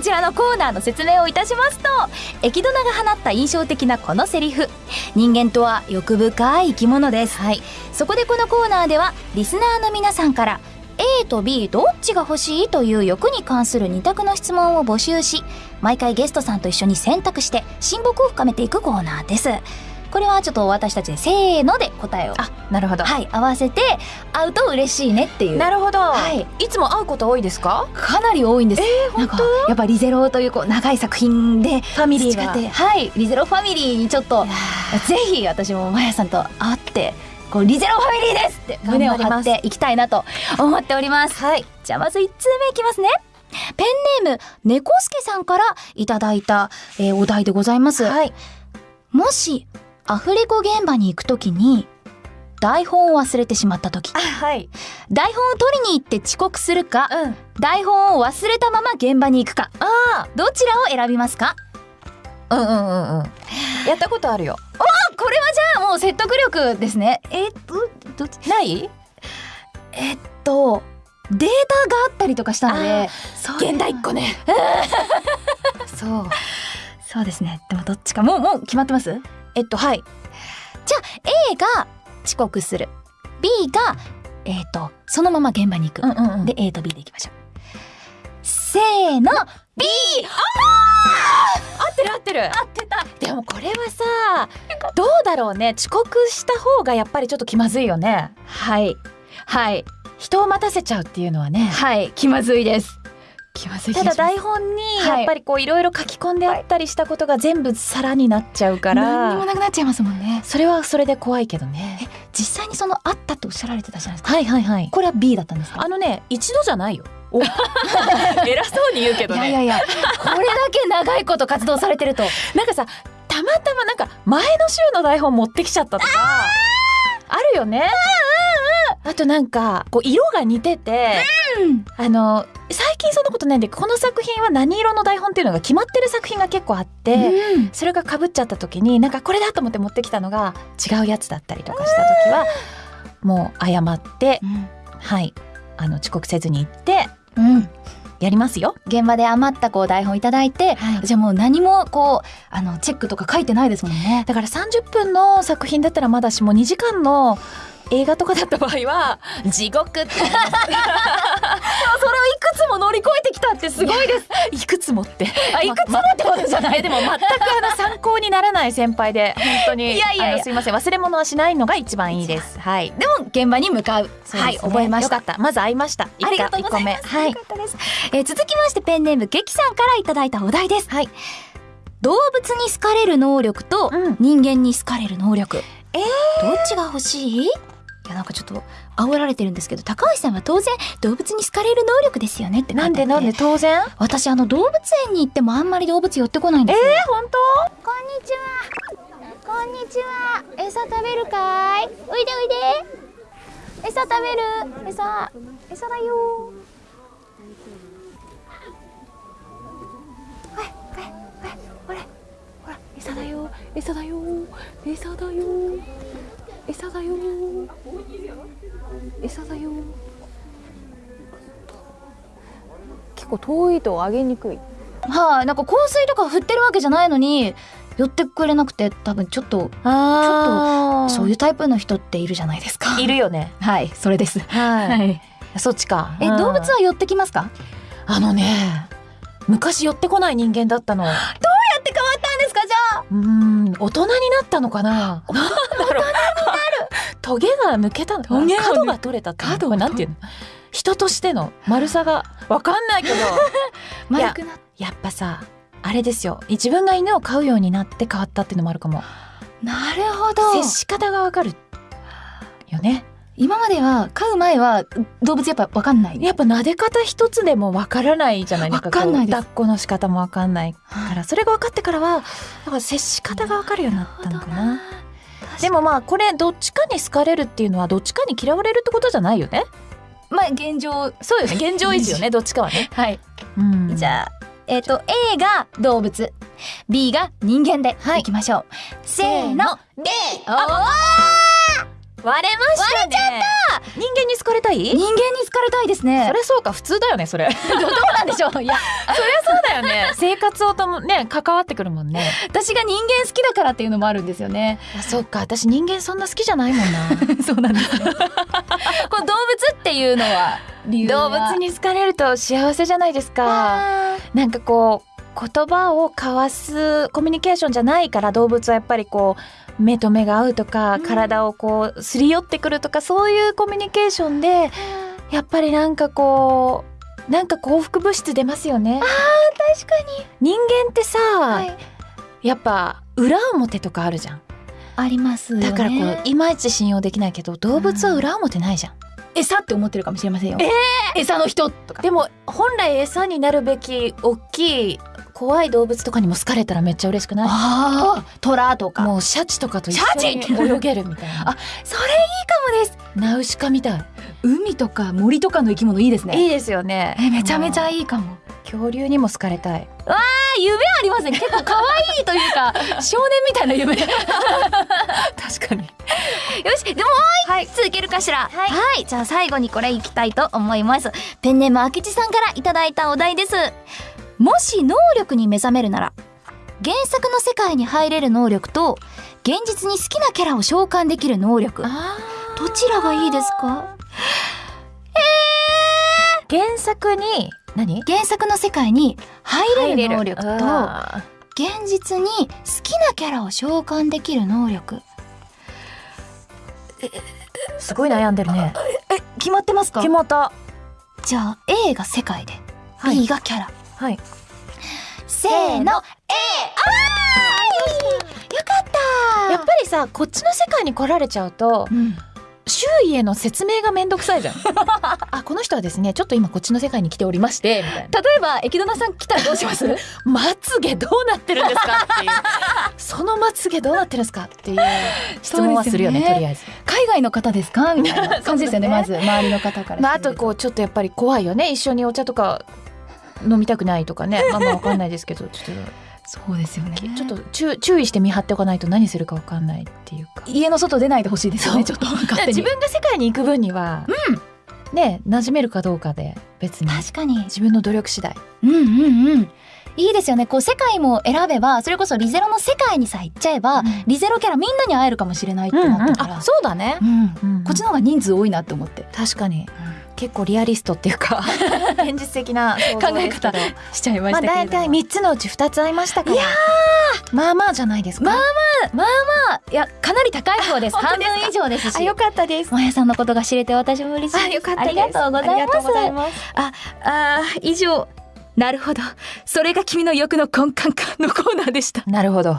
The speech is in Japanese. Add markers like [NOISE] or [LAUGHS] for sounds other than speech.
こちらのコーナーの説明をいたしますとエキドナが放った印象的なこのセリフ。人間とは欲深い生き物です、はい。そこでこのコーナーではリスナーの皆さんから A と B どっちが欲しいという欲に関する2択の質問を募集し毎回ゲストさんと一緒に選択して親睦を深めていくコーナーですこれはちょっと私たちでせーので答えをあなるほど、はい合わせて会うと嬉しいねっていう。なるほど、はい。いつも会うこと多いですか？かなり多いんです。なんかやっぱリゼロというこう長い作品でファミリーが。培って。はいリゼロファミリーにちょっとぜひ私もまやさんと会ってこうリゼロファミリーですって胸を張っていきたいなと思っております。はい。じゃあまず1通目いきますね。ペンネーム猫助さんからいただいた、えーお題でございます。はい。もしアフレコ現場に行くときに台本を忘れてしまったときはい。台本を取りに行って遅刻するかうん。台本を忘れたまま現場に行くか。あどちらを選びますか？あうんうんうんうん。やったことあるよ。これはじゃあもう説得力ですね。えっとどっち？ない？えっとデータがあったりとかしたので現代っ子ね。[LAUGHS] そう。そうですね。でもどっちか。もうもう決まってます？えっとはい。A が遅刻する。B がえっ、とそのまま現場に行く、うんうんうん。で A と B でいきましょう。せーの B! 合ってる合ってる。合ってた。でもこれはさどうだろうね。遅刻した方がやっぱりちょっと気まずいよね。はい。はい。人を待たせちゃうっていうのはね。はい。気まずいですただ台本にはい。やっぱりこういろいろ書き込んであったりしたことが全部皿になっちゃうから。何にもなくなっちゃいますもんね。それはそれで怖いけどね。実際にそのあったとおっしゃられてたじゃないですか？はいはいはい。これは B だったんですか？あのね一度じゃないよ。[LAUGHS] 偉そうに言うけどね。いやいやいや。これだけ長いこと活動されてると。なんかさたまたまなんか前の週の台本持ってきちゃったとかあるよね。あとなんかこう色が似てて、あの最近そんなことないんでこの作品は何色の台本っていうのが決まってる作品が結構あって、うん。それがかぶっちゃった時になんかこれだと思って持ってきたのが違うやつだったりとかした時はもう謝ってはい。あの遅刻せずに行ってうん。やりますよ。現場で余ったこう台本いただいて、はい。じゃあもう何もこうあのチェックとか書いてないですもんね。だから30分の作品だったらまだしも2時間の映画とかだった場合は地獄って。それをいくつも乗り越えてきたってすごいです。いくつもって。あいくつもってことじゃない。えでも全くあの参考にならない先輩で本当に。いやいやすいません。忘れ物はしないのが一番いいです。はい。でも現場に向かう。はい、覚えました。よか。った。まず会いました。一ありがとうございます。一個目。はい。えー続きましてペンネームゲキさんからいただいたお題です。はい。動物に好かれる能力とうん。人間に好かれる能力。えどっちが欲しい？いやなんかちょっと煽られてるんですけど高橋さんは当然動物に好かれる能力ですよねってなんで？なんで？当然？私あの動物園に行ってもあんまり動物寄ってこないんえですよ、本こんにちは。こんにちは。餌食べるかい？おいでおいで。餌食べる？餌餌だよ。ほら。餌だよ。餌だよ。餌だよ餌だよ。餌だよ。結構遠いと上げにくい。はい、なんか香水とか振ってるわけじゃないのに寄ってくれなくて多分ちょっとあそういうタイプの人っているじゃないですか。いるよね。はいそれです。はい、い。そっちか。え、うん。動物は寄ってきますか？あのね昔寄ってこない人間だったの。やって変わったんですかじゃあ。うん大人になったのかな。なんだろうトゲが抜けたの角が取れたってこれなんていうの？人としての丸さがわかんないけど。[LAUGHS] 丸くなっやっぱさあれですよ。自分が犬を飼うようになって変わったっていうのもあるかも。なるほど。接し方がわかるよね。今までは飼う前は動物やっぱ分かんない。やっぱ撫で方一つでもわからないじゃない？わかんないです。抱っこの仕方もわかんないから。それが分かってからはなんか接し方がわかるようになったのかなでもまあこれどっちかに好かれるっていうのはどっちかに嫌われるってことじゃないよね。まあ現状そうよね。現状維持よね [LAUGHS] どっちかはね、はい。うん。じゃあえっ、と A が動物。B が人間でい。きましょう、せーのであ割れましたね。人間に好かれたい？人間に好かれたいですね。それそうか？普通だよねそれ。そりゃどうなんでしょう？いや。そうだよね。[LAUGHS] 生活をともね関わってくるもんね。私が人間好きだからっていうのもあるんですよね。あそうか。私人間そんな好きじゃないもんな。[LAUGHS] そうなんですね。[LAUGHS] この動物っていうのは動物に好かれると幸せじゃないですか。あ。なんかこう言葉を交わすコミュニケーションじゃないから動物はやっぱりこう目と目が合うとか、うん。体をこうすり寄ってくるとかそういうコミュニケーションでやっぱりなんかこうなんか幸福物質出ますよね。確かに。人間ってさ、はい。やっぱ裏表とかあるじゃん。ありますだからこういまいち信用できないけど動物は裏表ないじゃん、餌って思ってるかもしれませんよ。え餌の人とか。でも本来餌になるべき大きい怖い動物とかにも好かれたらめっちゃ嬉しくない？ああ虎とか。もうシャチとかと一緒シに泳げるみたいな。あそれいいかもです。ナウシカみたい。海とか森とかの生き物いいですね。いいですよね。えめちゃめちゃいいいかも。恐竜にも好かれたい。あ夢ありますね結構可愛いというか [LAUGHS] 少年みたいな夢。よ確かに。しでもはい。続けるかしら？はい、じゃあ最後にこれいきたいと思います。ペンネームあきちさんからいただいたお題ですもし能力に目覚めるなら原作の世界に入れる能力と現実に好きなキャラを召喚できる能力。あどちらがいいですか？原作に何？原作の世界に入れる能力とあ現実に好きなキャラを召喚できる能力。ーすごい悩んでるね。え決まってますか？決まった。じゃあ A が世界で、はい。B がキャラはい。せーの A あーよかった！やっぱりさこっちの世界に来られちゃうとうん。周囲への説明がめんどくさいじゃん。[LAUGHS] あこの人はですねちょっと今こっちの世界に来ておりましてみたい。な例えばエキドナさん来たらどうします？[LAUGHS] まつげどうなってるんですか？っていう。[LAUGHS] そのまつげどうなってるんですか？っていう質問はするよねねとりあえず。海外の方ですか？みたいな感じですよねね。まず周りの方からまあ、あとこうちょっとやっぱり怖いよね。一緒にお茶とか飲みたくないとかね。[LAUGHS] まあまあわかんないですけどちょっそうですよね。とちょっと注注意して見張っておかないと何するかわかんないっていうか。家の外出ないでほしいですよねちょっと自分が世界に行く分には、ね馴染めるかどうかで別に。確かに。自分の努力次第。うんうんうん。いいですよね。こう世界も選べばそれこそリゼロの世界にさ行っちゃえば、うん。リゼロキャラみんなに会えるかもしれないってなったから、あそうだね。う、ん。うんうんこっちの方が人数多いなって思って。確かに結構リアリストっていうか [LAUGHS] 現実的な考え方しちゃいままあしたけれども、大体三つのうち二つ合いましたからいやまあまあじゃないですか。まあまあいやかなり高い方です。[LAUGHS] 半分以上ですし。あよかったです。まやさんのことが知れて私も嬉しいです。あよかったです。ありがとうございます。ああー以上。なるほど。それが君の欲の根幹かのコーナーでした。なるほど